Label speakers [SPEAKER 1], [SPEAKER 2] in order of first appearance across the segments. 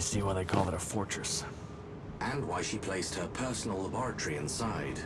[SPEAKER 1] I see why they call it a fortress.
[SPEAKER 2] And why she placed her personal laboratory inside.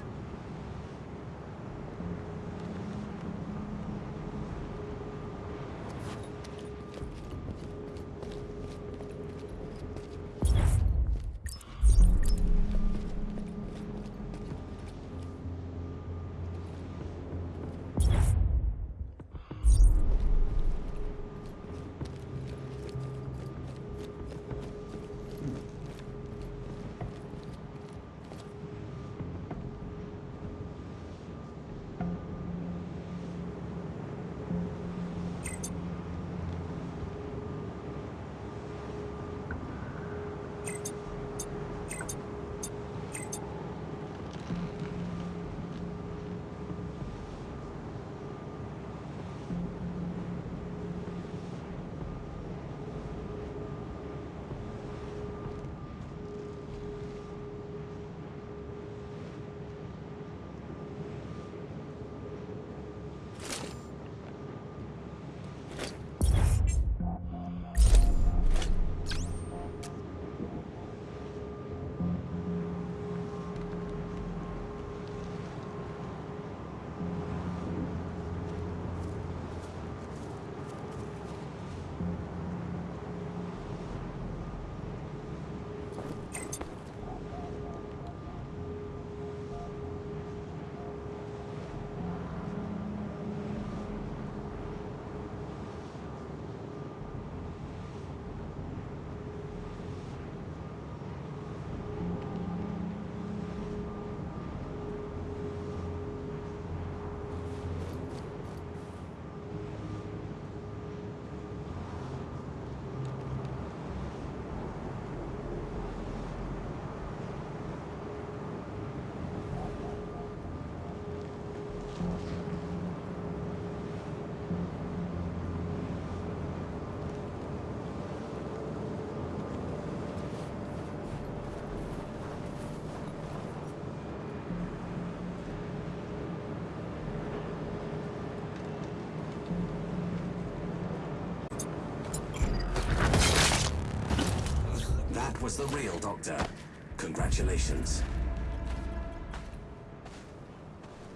[SPEAKER 3] Inspector. Congratulations.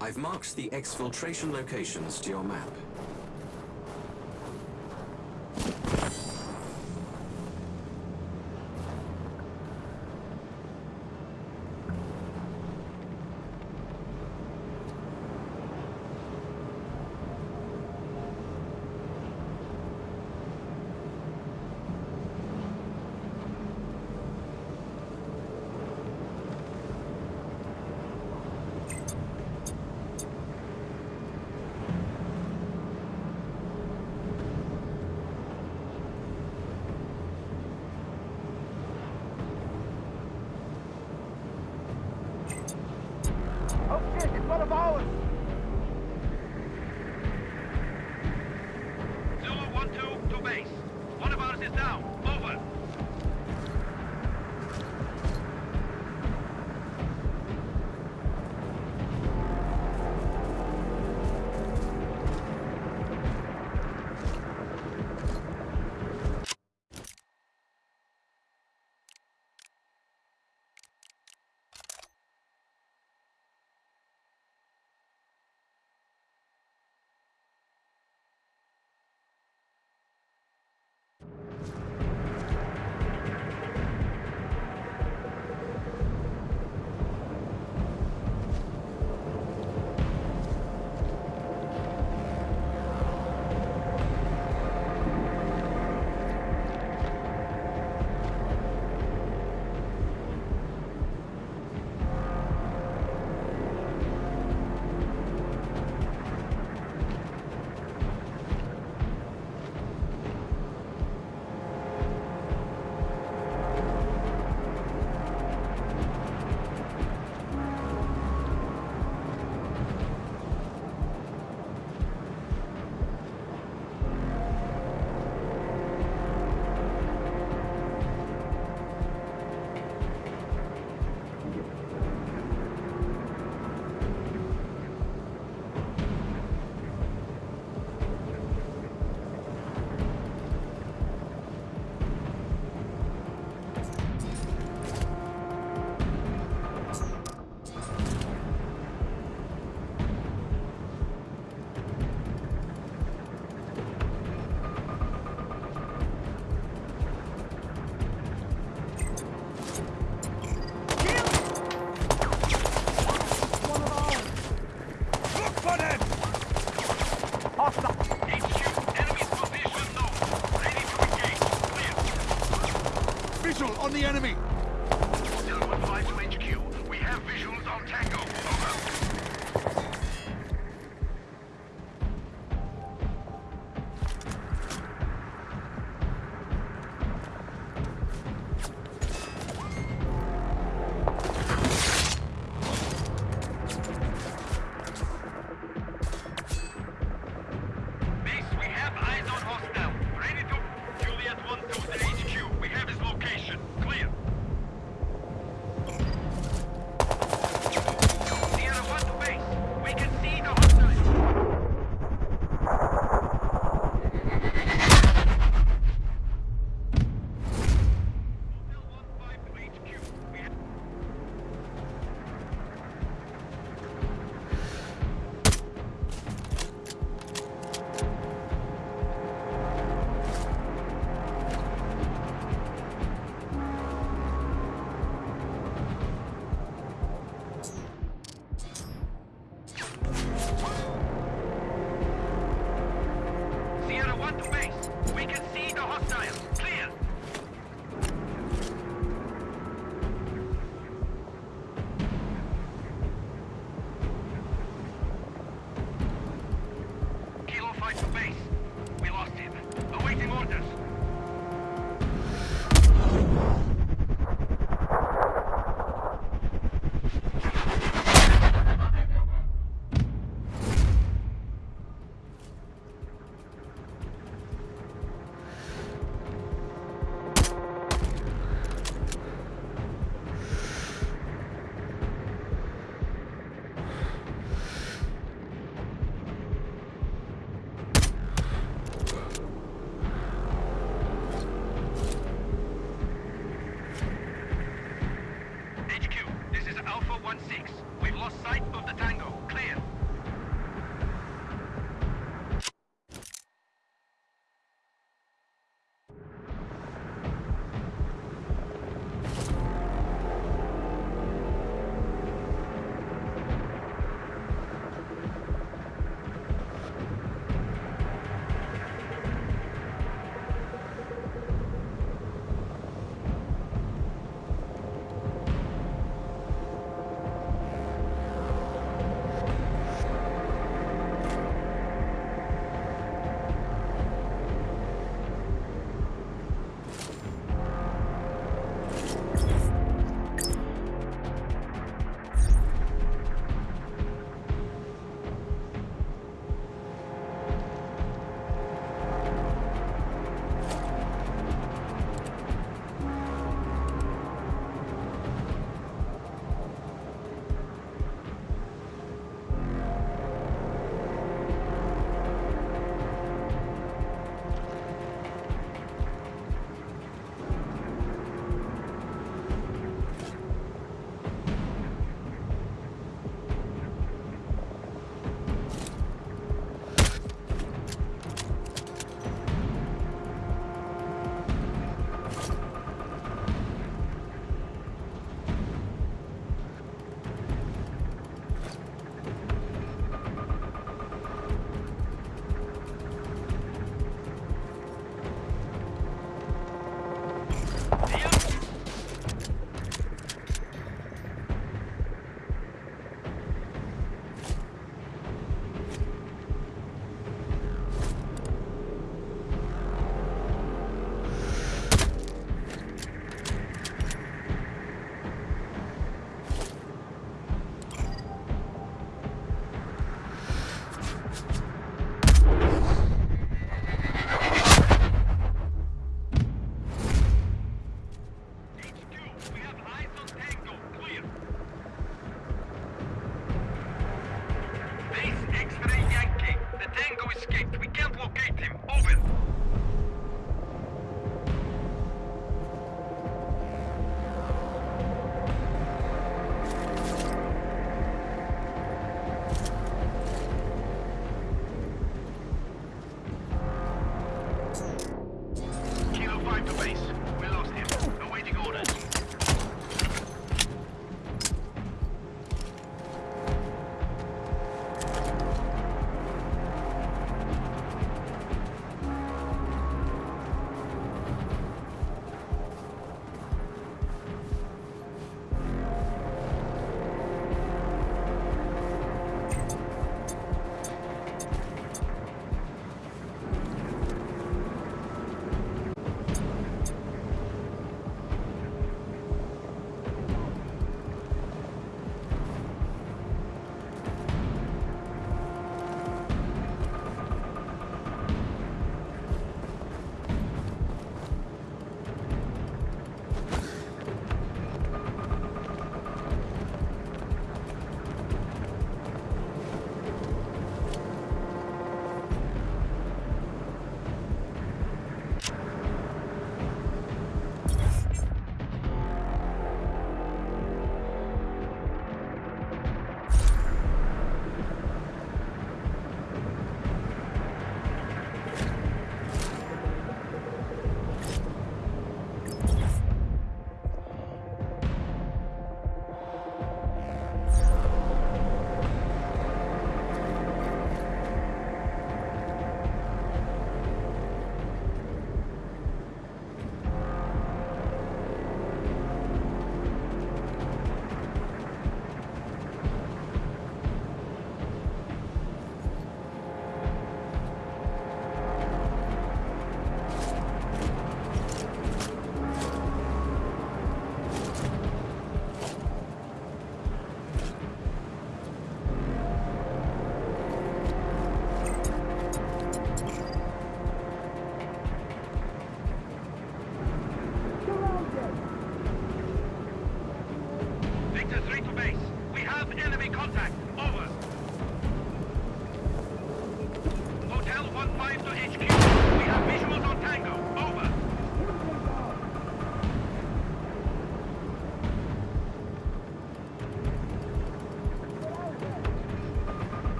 [SPEAKER 3] I've marked the exfiltration locations to your map.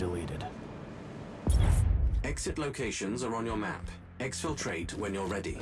[SPEAKER 1] Deleted.
[SPEAKER 2] Exit locations are on your map. Exfiltrate when you're ready.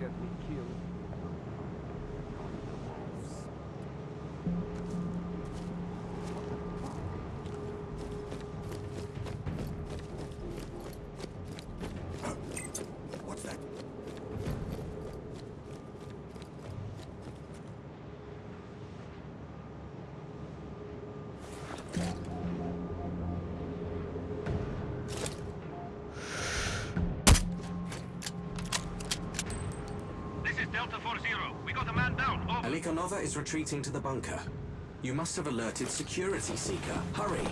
[SPEAKER 3] Get me killed.
[SPEAKER 2] Alikonova is retreating to the bunker. You must have alerted Security Seeker. Hurry!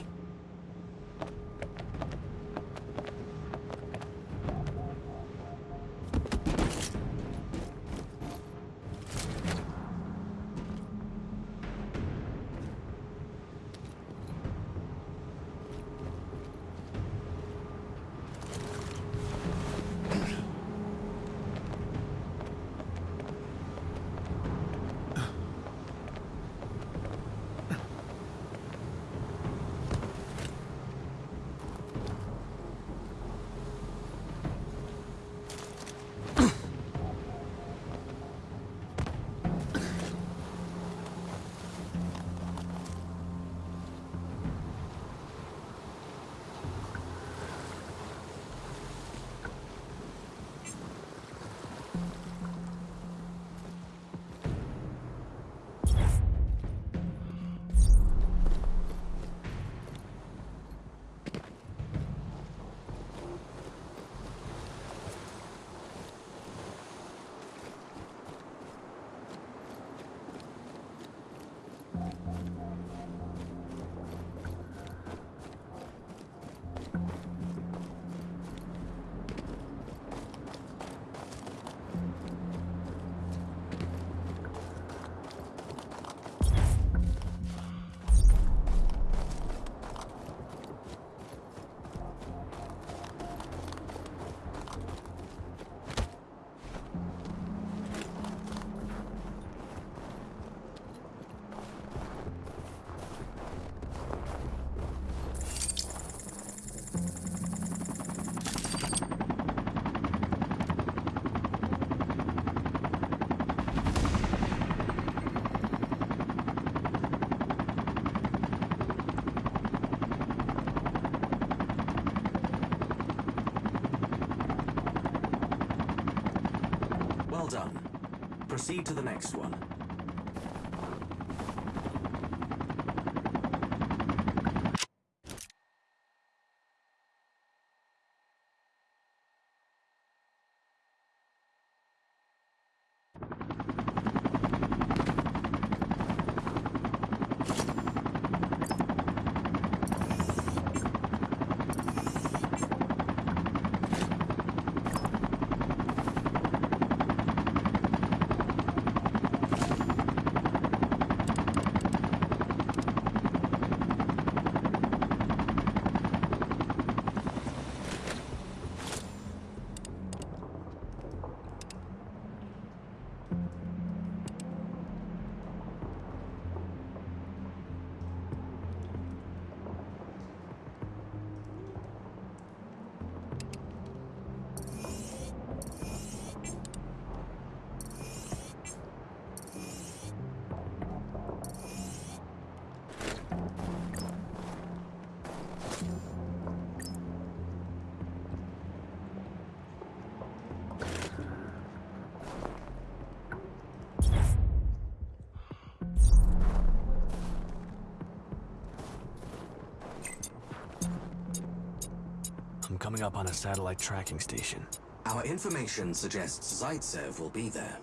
[SPEAKER 2] Proceed to the next one.
[SPEAKER 1] Coming up on a satellite tracking station.
[SPEAKER 2] Our information suggests Zaitsev will be there.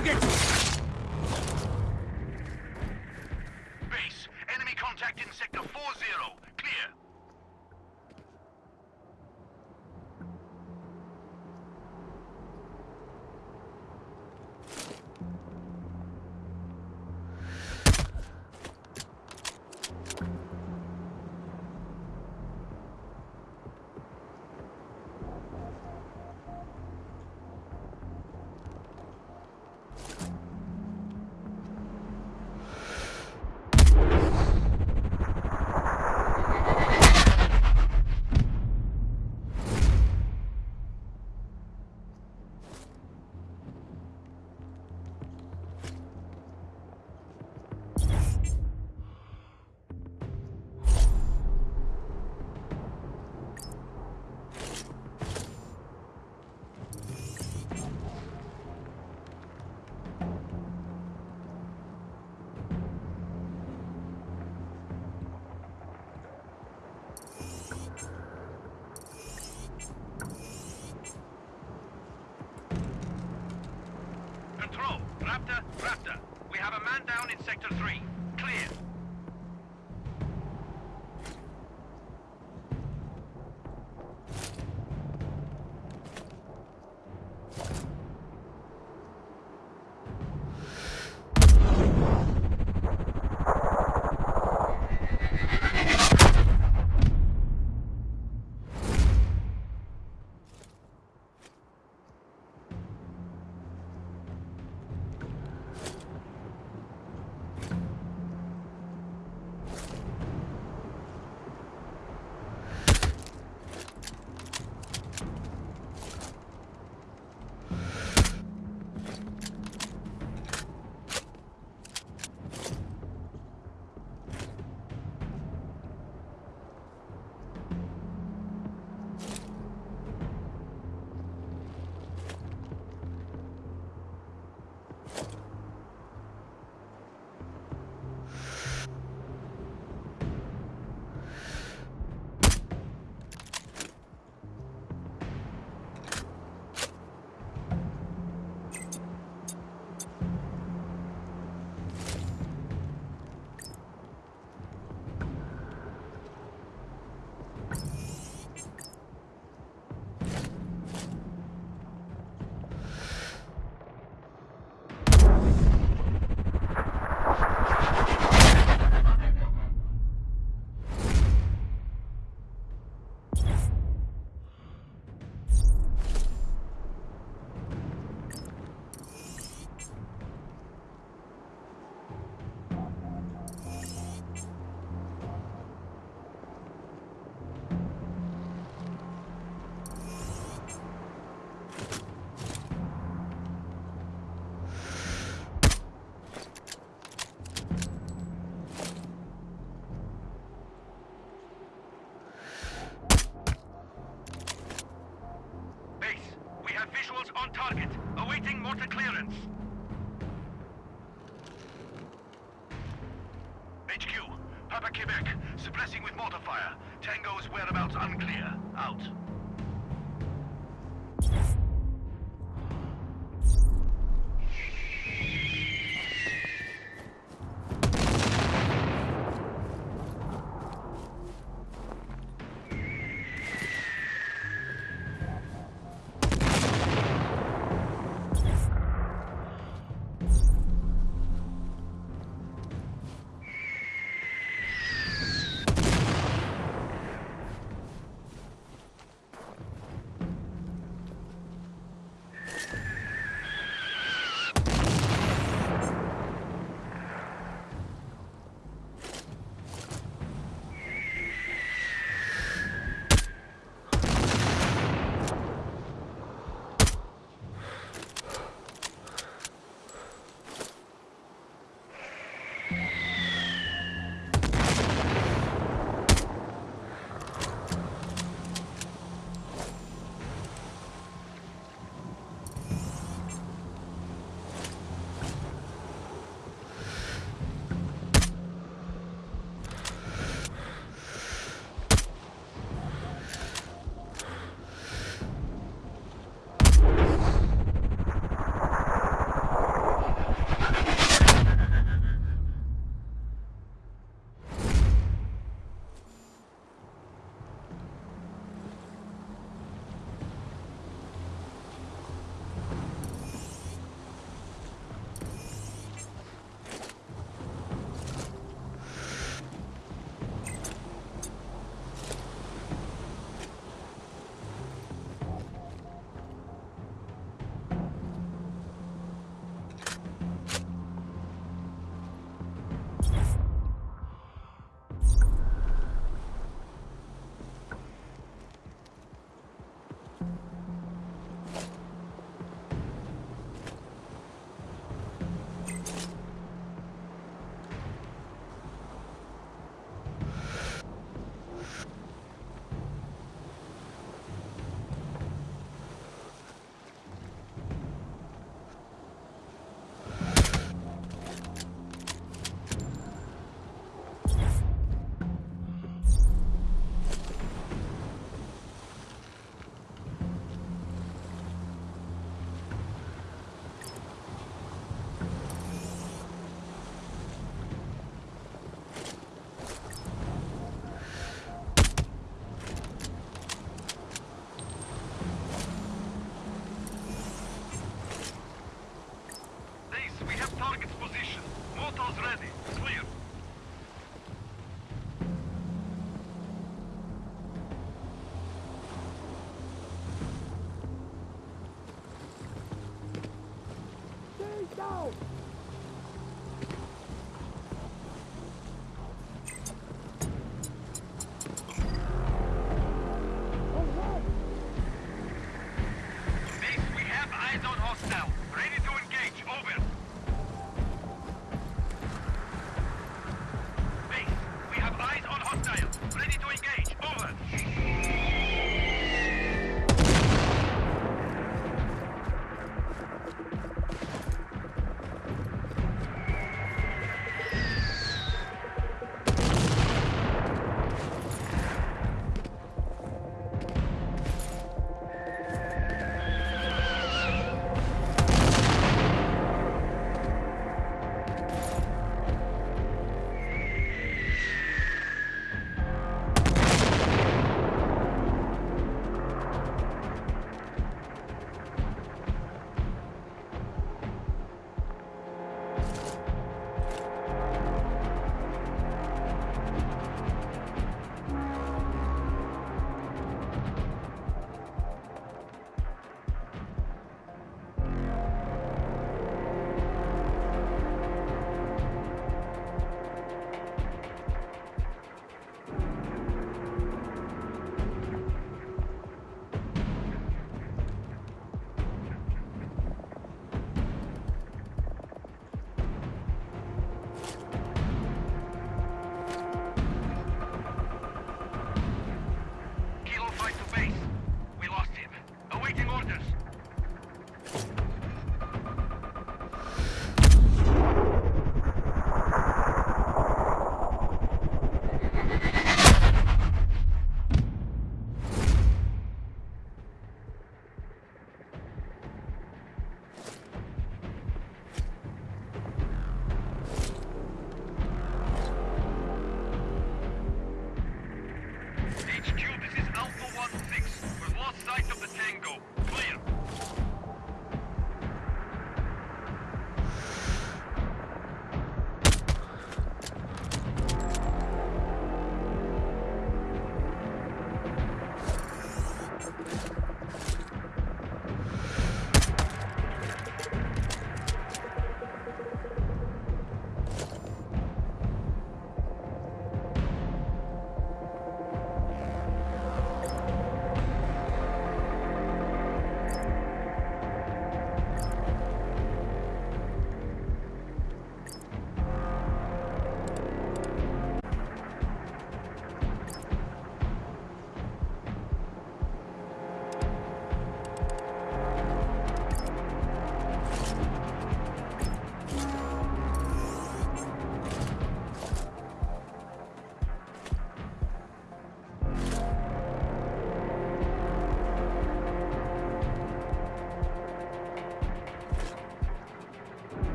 [SPEAKER 4] Target!
[SPEAKER 3] Man down in sector 3.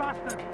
[SPEAKER 4] Flank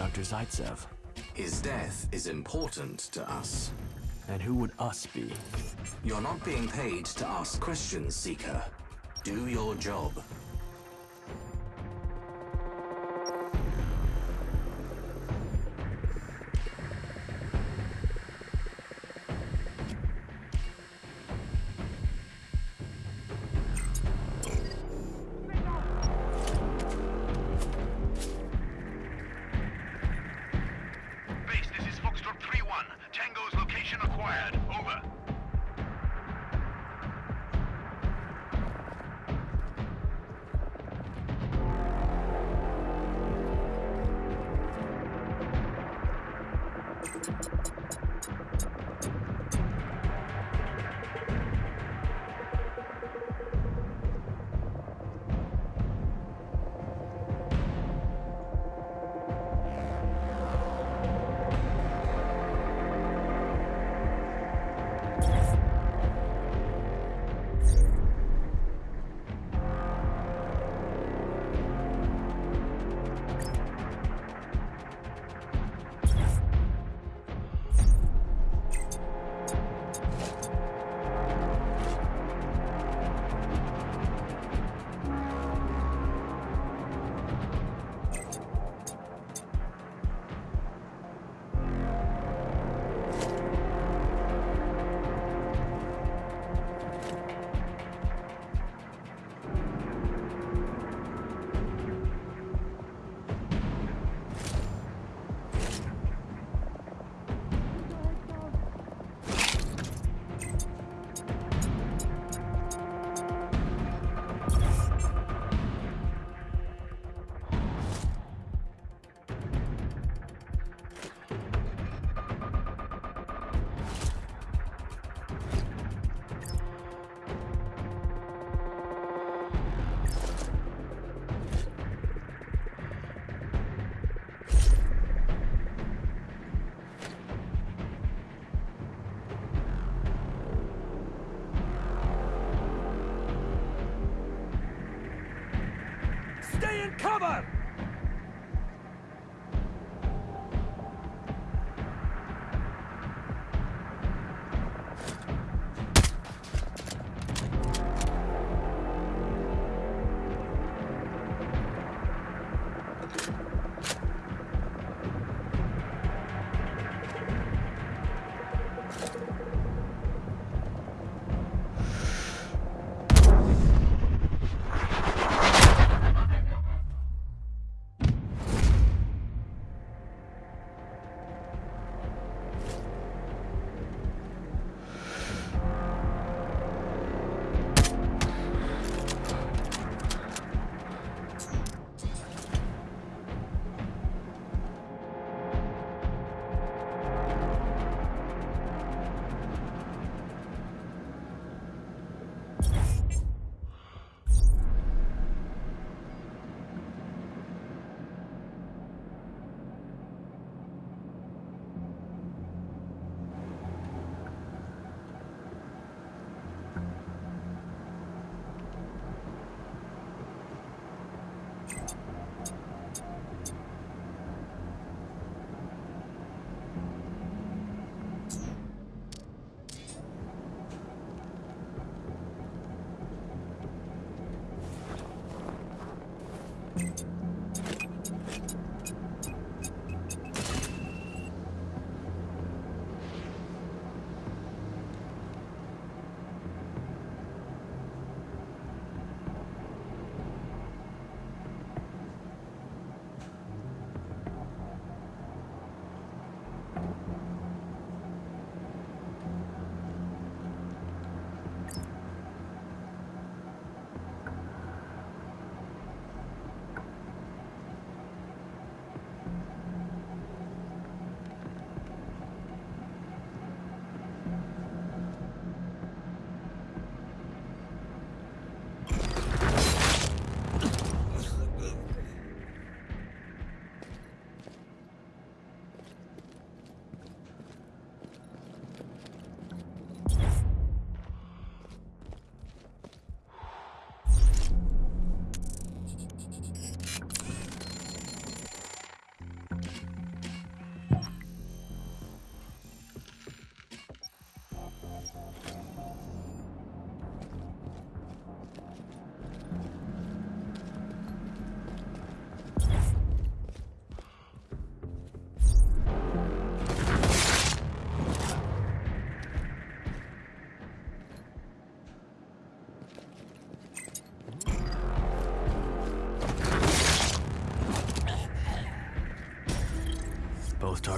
[SPEAKER 1] Dr. Zaitsev.
[SPEAKER 2] His death is important to us.
[SPEAKER 1] And who would us be?
[SPEAKER 2] You're not being paid to ask questions, Seeker. Do your job.
[SPEAKER 1] you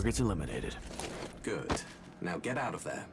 [SPEAKER 1] targets eliminated.
[SPEAKER 2] Good. Now get out of there.